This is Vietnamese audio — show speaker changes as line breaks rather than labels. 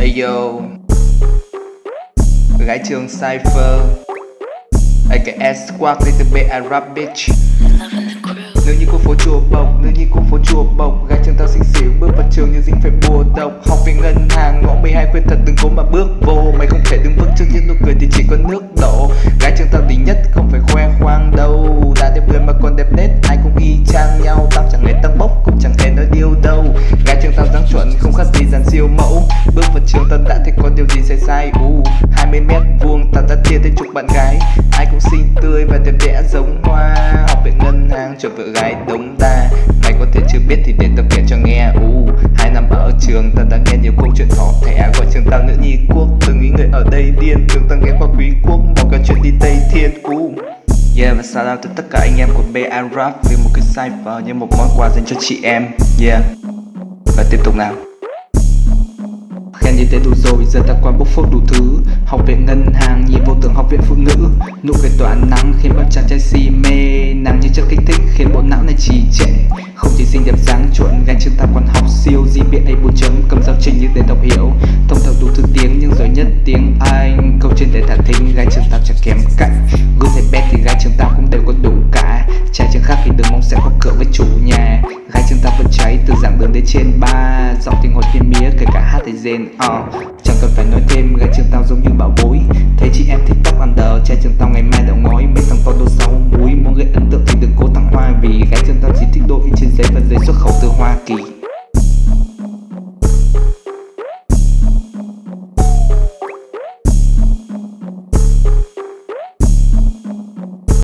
Ayo. Gái trường Cypher. AKA Squad Little bit Arab bitch. Nếu như cô phố chùa bộc, nếu như cô phố chùa bộc Gái trường tao xinh xỉu bước vào trường như dính phải bùa độc. Học về ngân hàng, ngõ 12 khuyên thật đừng cố mà bước vô. Mày không thể đứng vững trước những nụ cười thì chỉ có nước đổ. Gái trường tao đỉnh nhất không phải khoe khoang đâu. Đã đẹp người mà còn đẹp nết, ai cũng y chang nhau. Tao chẳng hề tăng bốc, cũng chẳng hề nói điêu đâu. Gái trường tao dáng chuẩn, không khác gì điều gì sai sai U 20 mét vuông tao đã chia tới chục bạn gái. Ai cũng xinh tươi và đẹp đẽ giống hoa. Học về ngân hàng cho vợ gái đống đa. Mày có thể chưa biết thì để tao kể cho nghe. U Hai năm ở trường tao đã nghe nhiều câu chuyện họ thẻ. Gọi trường tao nữ nhi quốc. Từng nghĩ người ở đây điên, tưởng tao nghe qua quý quốc. Bỏ cả chuyện đi Tây Thiên U Yeah, và shout out tới tất cả anh em của BA Rap. Vì một cái cypher như một món quà dành cho chị em. Yeah. Và tiếp tục nào. Khen như thế đủ rồi, giờ ta qua bốc phốt đủ thứ. Học về ngân hàng, nhìn vô tưởng học viện phụ nữ. Nụ cười tỏa nắng khiến bao chàng trai si mê. Nàng như chất kích thích khiến bộ não này trì trệ. Không chỉ xinh đẹp dáng chuẩn, gánh chúng ta còn học siêu GPA 4 chấm, cầm giáo trình như để đọc hiểu. Thông thạo đủ thứ tiếng nhưng giỏi nhất tiếng Anh. Câu trên để thả thính, gái trường tao chẳng kém cạnh. Good thầy bé thì gái trường tao cũng đều có đủ cả. Trai trường khác thì đừng mong sẽ có cửa với chủ nhà. Gái trường tao vẫn cháy từ giảng đường đến trên ba giọng tình hồi thiên mía, kể cả hát thấy rên o chẳng cần phải nói thêm, gái trường tao giống như bảo bối. Thấy chị em thích tóc ăn đờ trai trường tao ngày mai đậu ngói. Mấy thằng to đô sáu muối muốn gây ấn tượng thì đừng cố tặng hoa, vì gái trường tao chỉ thích đôi trên giấy và giấy xuất khẩu từ hoa kỳ.